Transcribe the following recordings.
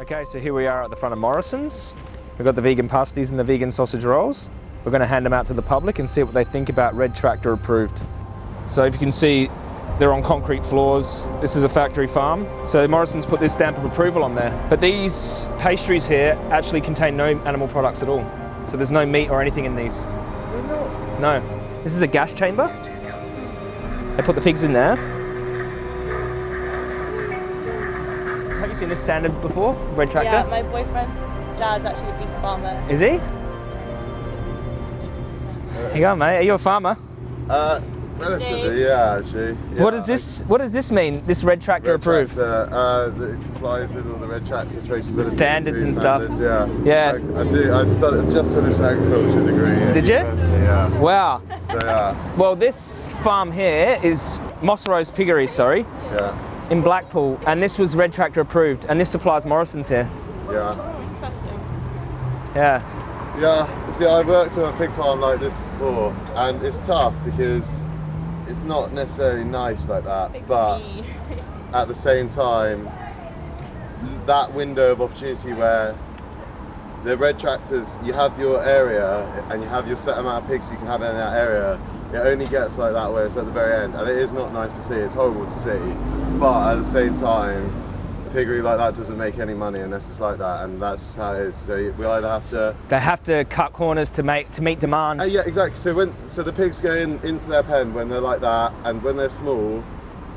Okay, so here we are at the front of Morrison's. We've got the vegan pasties and the vegan sausage rolls. We're going to hand them out to the public and see what they think about Red Tractor approved. So if you can see, they're on concrete floors. This is a factory farm. So Morrison's put this stamp of approval on there. But these pastries here actually contain no animal products at all. So there's no meat or anything in these. No. This is a gas chamber. They put the pigs in there. You seen this standard before, Red Tractor? Yeah, my boyfriend's dad's actually a beef farmer. Is he? Here you go, mate. Are you a farmer? Uh, relatively, yeah, actually. Yeah, what does this What does this mean? This red tractor Red approved? Tractor, uh, it complies with all the red tractor traceability Standards food and stuff. Yeah. Yeah. I, I do. I studied just finished an agriculture degree. Did you? Yeah. Wow. So yeah, Well, this farm here is Moss Rose Piggery, sorry, yeah, in Blackpool, and this was red tractor approved, and this supplies Morrison's here. yeah. Yeah. Yeah, see, I've worked on a pig farm like this before, and it's tough because it's not necessarily nice like that, but at the same time, that window of opportunity where the red tractors, you have your area and you have your set amount of pigs you can have in that area, it only gets like that where it's at the very end, and it is not nice to see, it's horrible to see, but at the same time, a piggery like that doesn't make any money unless it's like that, and that's just how it is. So we either have to They have to cut corners to make to meet demand. uh, yeah, exactly. So when so the pigs go in into their pen when they're like that, and when they're small,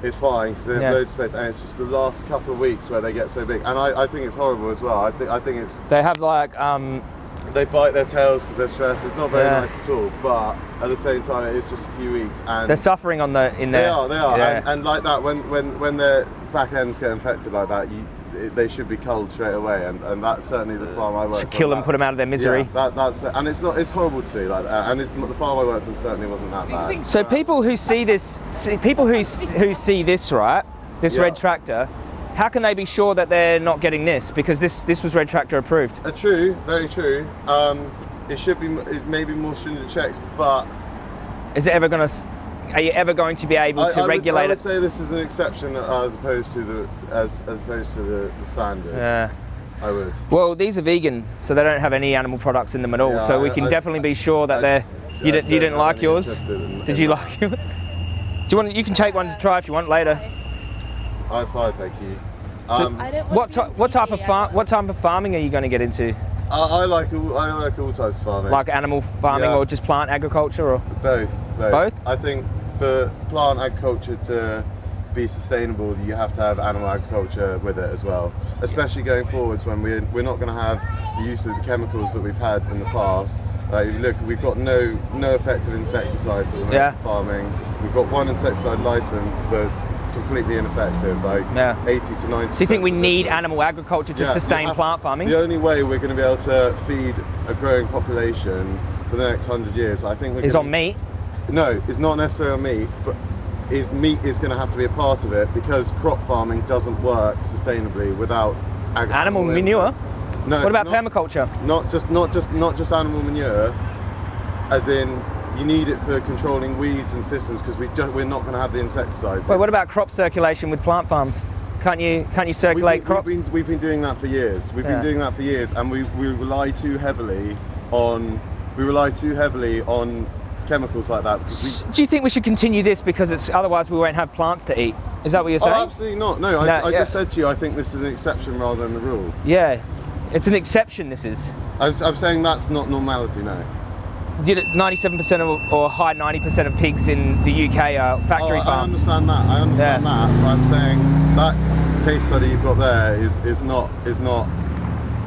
it's fine because they have Yeah. loads of space. And it's just the last couple of weeks where they get so big, and I, I think it's horrible as well. I think I think it's They have like um, they bite their tails because they're stressed. It's not very Yeah. nice at all. But at the same time, it is just a few weeks, and they're suffering on the in there. they are they are, Yeah. and, and like that when when when their back ends get infected like that, you. it- They should be culled straight away, and, and that's certainly the farm I worked Should on. kill them, That- put them out of their misery. Yeah, that, that's and it's not it's horrible to see like that. And it's, the farm I worked on certainly wasn't that bad. So people who see this, see, people who who see this, right, this Yeah. red tractor, how can they be sure that they're not getting this? Because this this was red tractor approved. Uh, true, very true. Um, it should be it may be more stringent checks, but Is it ever going to? Are you ever going to be able I, to I would, regulate I would it? say this is an exception as opposed to the as, as opposed to the, the standard. Yeah. I would. Well, these are vegan, so they don't have any animal products in them at all. Yeah, so we can I- definitely be sure that they're. You, I didn't, you didn't like yours? in- Did in you that. like yours? Do you want? You can take one to try if you want later. I fly, thank you. So- Um, What want ty- them to what type of farm? What type of farming are you going to get into? I, I like all I like all types of farming. Like animal farming Yeah. or just plant agriculture or? both, both. Both? I think for plant agriculture to be sustainable, you have to have animal agriculture with it as well. Especially going forwards when we're, we're not going to have the use of the chemicals that we've had in the past. Like, look, we've got no no effective insecticides at Yeah. farming. We've got one insecticide license that's completely ineffective, like Yeah. 80 to 90. So you think we need animal agriculture to Yeah, sustain have- plant farming? The only way we're going to be able to feed a growing population for the next hundred years, I think, we're Is on meat. No, it's not necessarily on meat, but is meat is going to have to be a part of it because crop farming doesn't work sustainably without Animal manure? No. What about not, permaculture? Not just not just not just animal manure, as in you need it for controlling weeds and systems because we just, we're not going to have the insecticides. Wait, what about crop circulation with plant farms? Can't you can't you circulate we, crops? We've been, we've been doing that for years. We've Yeah. been doing that for years, and we, we rely too heavily on we rely too heavily on chemicals like that. Because we, Do you think we should continue this because it's otherwise we won't have plants to eat? Is that what you're oh, saying? absolutely not. No, I, No, I yeah. just said to you, I think this is an exception rather than the rule. yeah, it's an exception. This is. I'm, I'm saying that's not normality. No. Did it 97% of, or high 90% of pigs in the UK are factory Oh, I, I understand that. I understand Yeah. that. But I'm saying that case study you've got there is, is not is not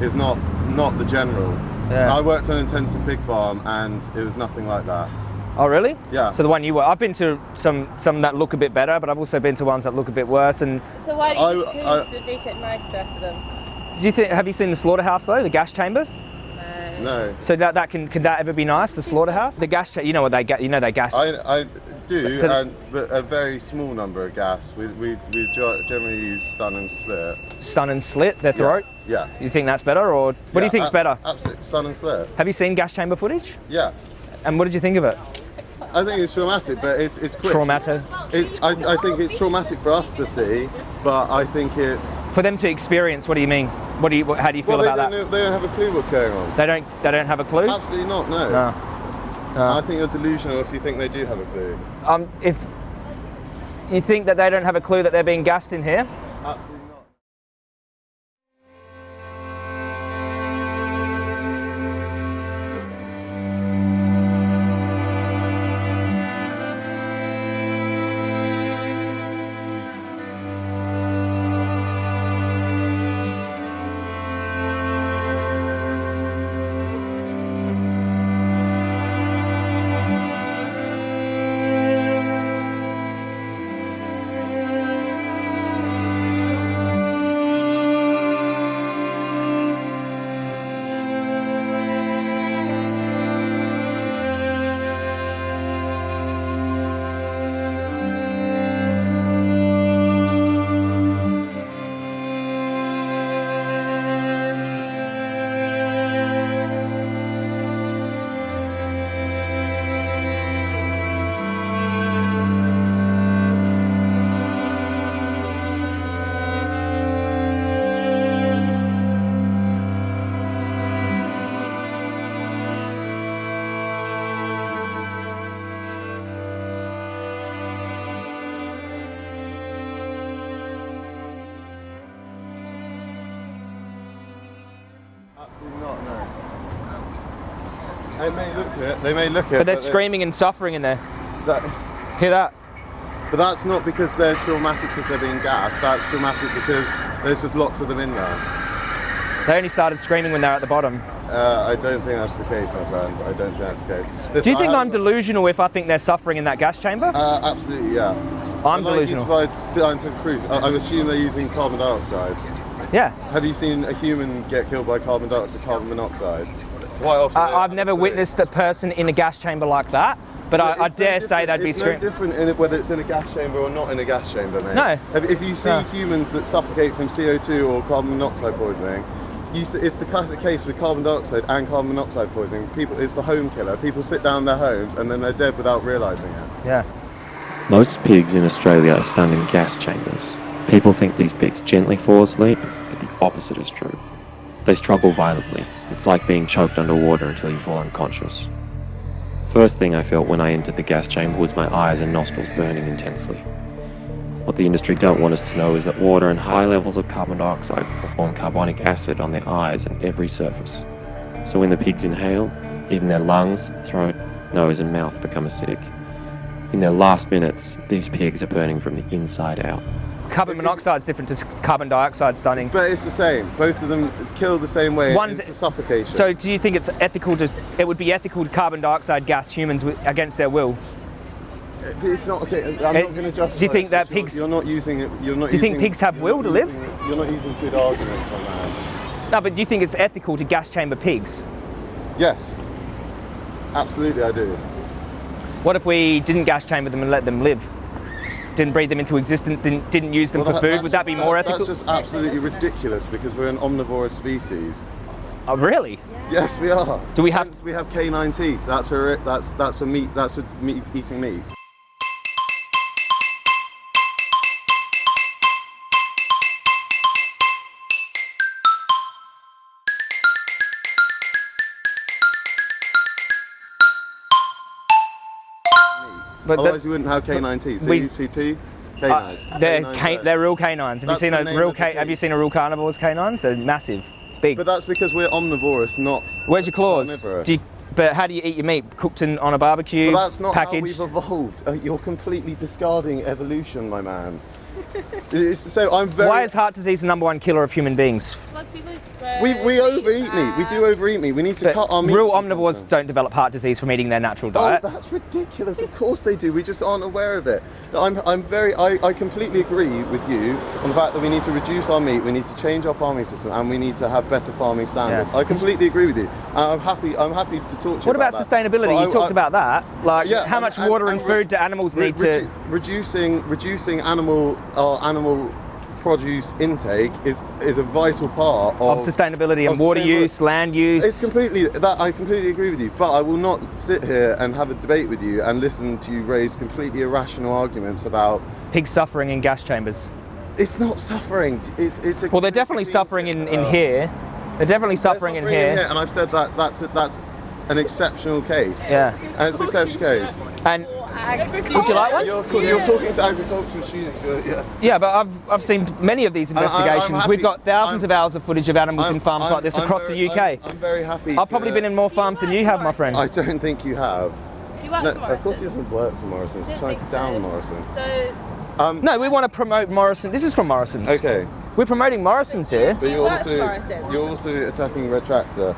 is not not the general. Yeah. I worked on an intensive pig farm and it was nothing like that. Oh, really? Yeah. So the one you were, I've been to some some that look a bit better, but I've also been to ones that look a bit worse. And So why don't you I- just change I- the make it nicer for them? do you think? Have you seen the slaughterhouse though? The gas chamber? No. So that that can can that ever be nice? The slaughterhouse? The gas You know what they get? You know they gas. I, I do, But- and, but a very small number of gas. We, we, we generally use stun and split. stun and slit their throat. Yeah. You think that's better, or what do you Yeah, think's better? Absolutely, stun and slit. Have you seen gas chamber footage? Yeah. And what did you think of it? I think it's traumatic, but it's it's quick. Traumatic. It, I, I think it's traumatic for us to see, but I think it's. For them to experience, what do you mean? What do you? How do you feel Well, about that? they don't have a clue what's going on. They don't. They don't have a clue. Absolutely not. No. No. I think you're delusional if you think they do have a clue. Um, if you think that they don't have a clue that they're being gassed in here, Absolutely it. They may look at it. but they're they- screaming and suffering in there. that- Hear that? But that's not because they're traumatic because they're being gassed. That's traumatic because there's just lots of them in there. They only started screaming when they're at the bottom. Uh, I don't think that's the case, my friend. I don't think that's the case. Do you think I'm delusional if I think they're suffering in that gas chamber? Uh, absolutely, yeah. I'm to delusional. scientific proof. I, I assume they're using carbon dioxide. Yeah. Have you seen a human get killed by carbon dioxide, carbon monoxide? Quite often. I, I've never witnessed a person in a gas chamber like that, but I, I It's no dare say they'd be screaming. it's no different in it, whether it's in a gas chamber or not in a gas chamber, mate. No. If, if you see No. humans that suffocate from CO2 or carbon monoxide poisoning, you, s- it's the classic case with carbon dioxide and carbon monoxide poisoning. People, it's the home killer. People sit down in their homes and then they're dead without realising it. Yeah. Most pigs in Australia are stunned in gas chambers. People think these pigs gently fall asleep, but the opposite is true. They struggle violently. It's like being choked underwater until you fall unconscious. First thing I felt when I entered the gas chamber was my eyes and nostrils burning intensely. What the industry don't want us to know is that water and high levels of carbon dioxide form carbonic acid on their eyes and every surface. So when the pigs inhale, even their lungs, throat, nose and mouth become acidic. In their last minutes, these pigs are burning from the inside out. Carbon monoxide is different to carbon dioxide stunning. But it's the same. Both of them kill the same way. One's- it's the suffocation. So do you think it's ethical to, it would be ethical to carbon dioxide gas humans with, against their will? But it's not okay. I'm It- not eh, going to do you think that because you're- pigs- You're, not using it. You're not. Do you think pigs have will to live? using- You're not using good arguments on that. No, but do you think it's ethical to gas chamber pigs? Yes. Absolutely, I do. What if we didn't gas chamber them and let them live? Didn't breed them into existence, didn't, didn't use them Well, for that- food? Would that just- be more that- ethical? That's just absolutely ridiculous because we're an omnivorous species. Oh, really? Yes, we are. Do we have Hence, we have canine teeth. That's for it. That's that's for meat. That's for meat eating meat. But the- Otherwise, you wouldn't have canine teeth. We- you see teeth. uh, Canines. they're, Canines ca- they're real canines. Have That's you seen a real ca- Have you seen a real carnivore's canines? They're massive, big. But that's because we're omnivorous, not. Where's your claws? You, but how do you eat your meat? Cooked in, on a barbecue? But that's not how packaged? we've evolved. Uh, you're completely discarding evolution, my man. it's, so I'm very. Why is heart disease the number one killer of human beings? Most people swear we, we overeat meat. We do overeat meat. We need to But cut our meat. real omnivores something. don't develop heart disease from eating their natural diet. Oh, diet. that's ridiculous. Of course they do. We just aren't aware of it. I'm, I'm very, I, I completely agree with you on the fact that we need to reduce our meat, we need to change our farming system, and we need to have better farming standards. Yeah. I completely agree with you. And I'm happy, I'm happy to talk to you what about, that. sustainability? But you I- talked I- about that. Like, Yeah, how and- much and- water and, and re- food do animals re- need to? reducing reducing animal our animal produce intake is is a vital part of, Of sustainability and of water sustainability. use, land use. It's completely that I completely agree with you, but I will not sit here and have a debate with you and listen to you raise completely irrational arguments about pigs suffering in gas chambers. it's not suffering. It's it's a Well, they're definitely suffering in, in here. They're definitely They're suffering, in suffering here. and I've said that that's a, that's an exceptional case. Yeah. And it's an exceptional case. And would you like one? You're, you're talking to agricultural students. You're, yeah. Yeah, but I've, I've seen many of these I- I'm investigations. We've got 1000s I'm- of hours of footage of animals in I'm- farms I'm- like this I'm across very- the UK. I'm, I'm very happy. I've to- probably been in more farms than you have, my friend. I don't think you have. Do you work No, for of course he Morrison's? doesn't work for Morrison's. He's Don't trying to down so. Morrison's. So um, no, we want to promote Morrison. This is from Morrison's. Okay, We're promoting Morrison's here. but you're also Morrison's. you're also attacking Red Tractor.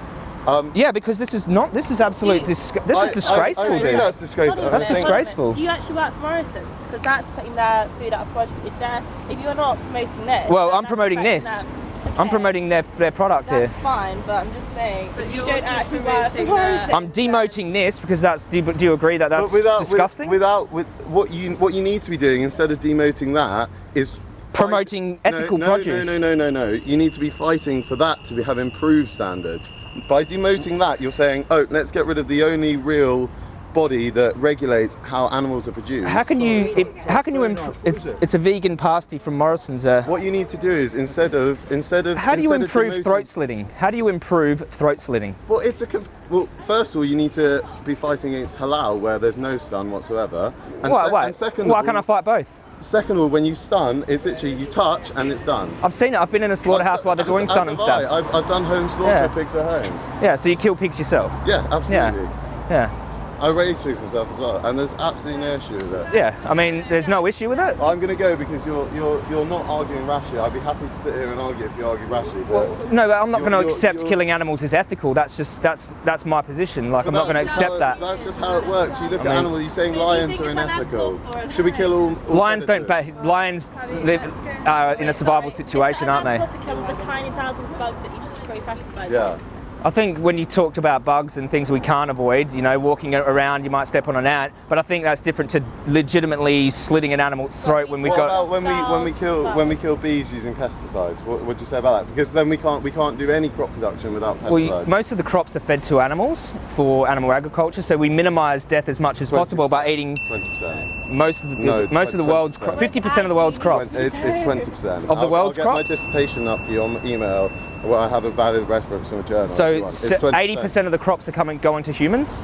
Um, Yeah, because this is not. This is absolute. You- Dis- this I- is disgraceful, I, I dude. think that's disgraceful. Hold on a That's minute, hold on a minute. disgraceful. Do you actually work for Morrison's? Because that's putting their food out of produce. If they're, if you're not promoting this, Well, I'm promoting this. them. I'm promoting their, their product here. That's fine, but I'm just saying. But you don't actually work for promoting Morrison's. their- I'm demoting this because that's. Do you, do you agree that that's but without, with- disgusting? without with what you what you need to be doing instead of demoting that is Promoting ethical no, no, produce. No, no, no, no, no. You need to be fighting for that to be, have improved standards. By demoting that, you're saying, oh, let's get rid of the only real body that regulates how animals are produced. how can you? It, how can you improve? It's it's a vegan pasty from Morrison's. Uh, What you need to do is instead of instead of how do you improve throat slitting? How do you improve throat slitting? Well, it's a well. First of all, you need to be fighting against halal, where there's no stun whatsoever. And, Why? se- Why? and second, Why can't I fight both? Second of all, when you stun, it's literally you touch and it's done. I've seen it. I've been in a slaughterhouse while they're doing stun and stuff. I. I've, I've done home slaughter Yeah. pigs at home. Yeah, so you kill pigs yourself. Yeah, absolutely. Yeah. I raise pigs myself as well, and there's absolutely no issue with it. Yeah. I mean, there's no issue with it. I'm going to go because you're you're you're not arguing rashly. I'd be happy to sit here and argue if you argue rashly, but. No, but I'm not going to accept you're- killing animals is ethical. That's just that's that's my position. Like I'm not going to accept it- that. That's just how it works. You look I at mean- animals, you're saying So you lions are unethical. unethical for a Should we kill all, all Lions don't. predators? But lions live uh, in a survival situation, aren't they? You've got to kill the tiny thousands of bugs that you spray pesticides Yeah. I think when you talked about bugs and things we can't avoid, you know, walking around, you might step on an ant, but I think that's different to legitimately slitting an animal's throat when we've What got. about when we when we kill when we kill bees using pesticides? What would you say about that? Because then we can't we can't do any crop production without pesticides. Well, you- most of the crops are fed to animals for animal agriculture, so we minimise death as much as possible by eating Twenty percent. most of the No, most of the 20%. world's fifty percent of the world's crops. It's twenty percent Of the world's I'll crops? get my dissertation up for you on email. Where I have a valid reference from a journal. So want. It's 20%. eighty percent of the crops are coming going to humans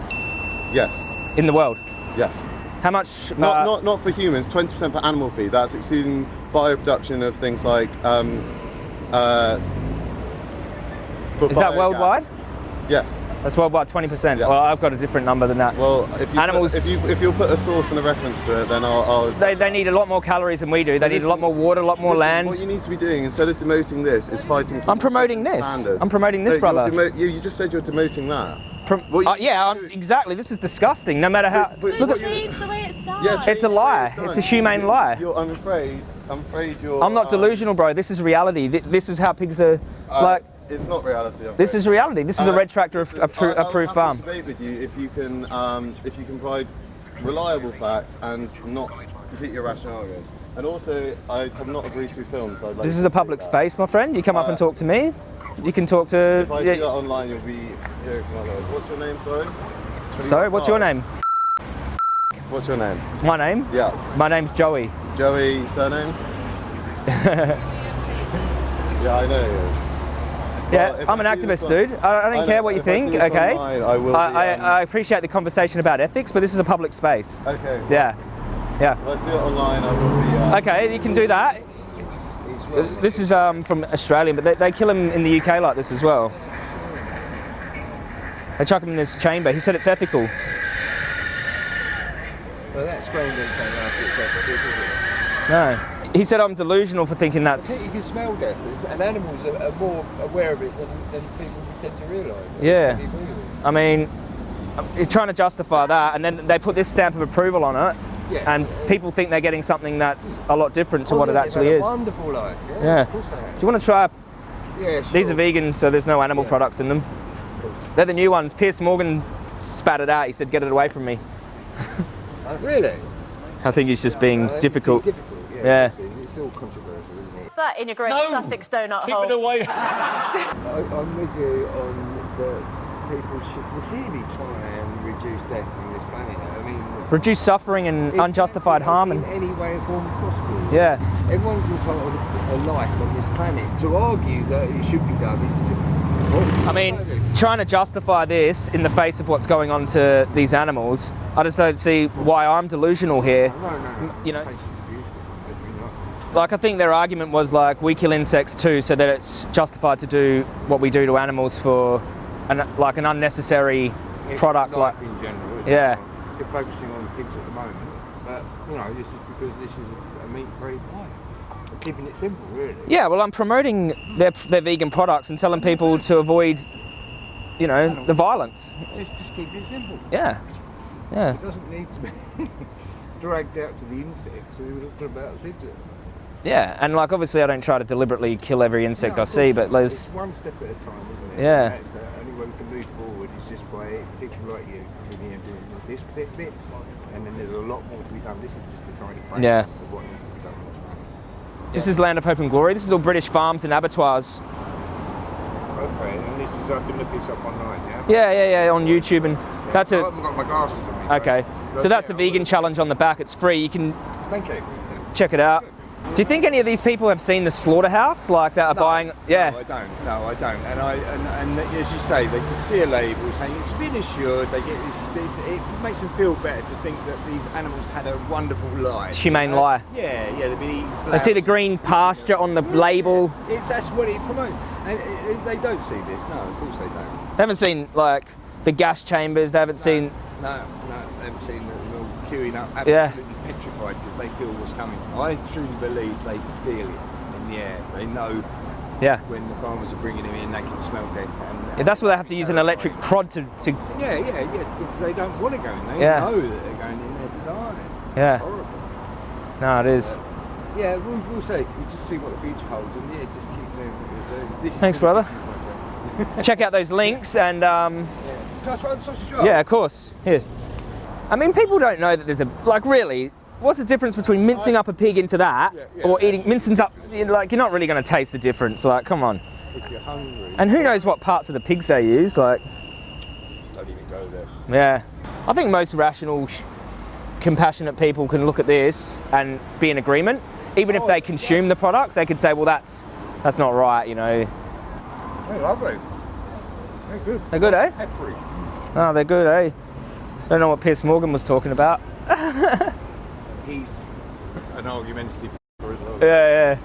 Yes. in the world. Yes. How much? Not, uh, not, not for humans, 20% for animal feed. That's excluding bioproduction of things like. Um, uh, is that worldwide? Yes. That's worldwide, twenty percent. Yeah. Well, I've got a different number than that. Well, if you Animals- put, if you if you'll put a source and a reference to it, then I'll. I'll They, they need a lot more calories than we do. They need a lot more water, a lot more listen, land. What you need to be doing instead of demoting this is fighting for I'm promoting this. standards. I'm promoting this, No, you're brother. you, you just said you're demoting that. Prom- What you Uh, yeah, I'm, exactly. This is disgusting. No matter how. But- but look what at. Change the way it's done. Yeah, It's a change the way lie. done. It's a humane You- lie. You're, I'm afraid. I'm afraid you're. I'm not um, delusional, bro. This is reality. Th- This is how pigs are. uh, like It's not reality. This is reality. This is a Uh, red tractor listen, appro- I- I'll approved farm. debate with you if you can um, if you can provide reliable facts and not completely irrational arguments. And also, I have not agreed to film, so like This is a public space, my friend. You come up and Uh, talk to me. You can talk to. If I yeah. see that online, you'll be hearing from others. What's your name? Sorry. Sorry, what's your name? What's your name? My name. Yeah, My name's Joey. Joey. Surname. yeah, I know. Yeah, Well, I'm an activist, on- dude. I, I don't I care know, what you if I think. Okay. online, I will I, be, I, um, I appreciate the conversation about ethics, but this is a public space. Okay. Yeah. Yeah. If I see it online, I will be. Uh, Okay, you can do that. This is um, from Australia, but they, they kill him in the UK like this as well. They chuck him in this chamber. He said it's ethical. Well, that scream didn't sound like it's ethical, does it? No. He said I'm delusional for thinking I that's. you can smell death, and animals are, are more aware of it than, than people tend to realise. I Yeah. totally agree with you. I mean, he's trying to justify that, and then they put this stamp of approval on it, Yeah. and people think they're getting something that's a lot different to Oh, what yeah, it actually had a is. Wonderful life. Yeah. Yeah. Of course they have. Do you want to try? Yeah, sure. These are vegan, so there's no animal Yeah. products in them. They're the new ones. Piers Morgan spat it out. He said, "Get it away from me." Uh, really? I think he's just being Uh, it's difficult. difficult. Yeah. Yeah. It's, it's it's all controversial, isn't it? That integrate Sussex donut Keep hole. it away. I, I'm with you on that people should really try and reduce death from this planet. I mean, Reduce suffering and exactly, unjustified harm in and any way or form possible. Yeah. Everyone's entitled to a life on this planet. To argue that it should be done is just. I mean, trying to justify this in the face of what's going on to these animals, I just don't see why I'm delusional here. No, no, no. you know- Taste is beautiful, definitely not. Like, I think their argument was like, we kill insects too, so that it's justified to do what we do to animals for an, like an unnecessary It's product. Like, life in general. Yeah. It? You're focusing on pigs at the moment, but you know this is because this is a, meat-free planet. We're keeping it simple, really. yeah, well, I'm promoting their, their vegan products and telling people to avoid, you know, the violence. Just, just keep it simple. Yeah, yeah. It doesn't need to be dragged out to the insects. We were talking about pigs. Yeah, and like obviously I don't try to deliberately kill every insect No, I see, but there's one step at a time, isn't it? Yeah. And that's the only way we can move forward is just by people like you coming here and doing this bit, bit, and then there's a lot more to be done. This is just a tiny fraction Yeah. of what needs to be done on this is Land of Hope and Glory. This is all British farms and abattoirs. Okay, and this is I can look this up online, yeah. Yeah, yeah, yeah, on YouTube, and that's I a haven't got my glasses on me. so- okay. So that's a vegan challenge on the back. It's free. You can Thank you. check it out. Do you think any of these people have seen the slaughterhouse, like that are buying? Yeah. No, I don't. No, I don't. And I and, and as you say, they just see a label saying it's been assured. They get this, this. It makes them feel better to think that these animals had a wonderful life. Humane you know? lie. Yeah, yeah. They've been eating. They see the green pasture on the Yeah, label. It's that's what it promotes, and uh, uh, they don't see this. No, of course they don't. They haven't seen like the gas chambers. They haven't seen. No, no, they haven't seen them all queuing up, Yeah. Petrified because they feel what's coming. I truly believe they feel it in the air. They know Yeah. when the farmers are bringing them in, they can smell death. And, yeah that's why they have to use an electric prod to, to Yeah, yeah, yeah, it's because they don't want to go in. They Yeah. know that they're going in there to die. yeah. Horrible. No, it is. Yeah, we'll, we'll see. We'll just see what the future holds, and yeah, just keep doing what you're doing. This Thanks, brother. good, my friend. Check out those links and um, Yeah. Can I try the sausage roll? yeah, of course. Here. I mean, people don't know that there's a like really. What's the difference between mincing up a pig into that Yeah, yeah, or eating mincing's up? Like you're not really going to taste the difference. Like, come on. If you're hungry, And who knows what parts of the pigs they use? Like, don't even go there. yeah. I think most rational, compassionate people can look at this and be in agreement. Even if they consume the products, they could say, well, that's that's not right. You know, They're lovely. They're good. they're good, eh? Peppery. Oh, they're good, eh? Don't know what Piers Morgan was talking about. He's an argumentative as well. Yeah, yeah.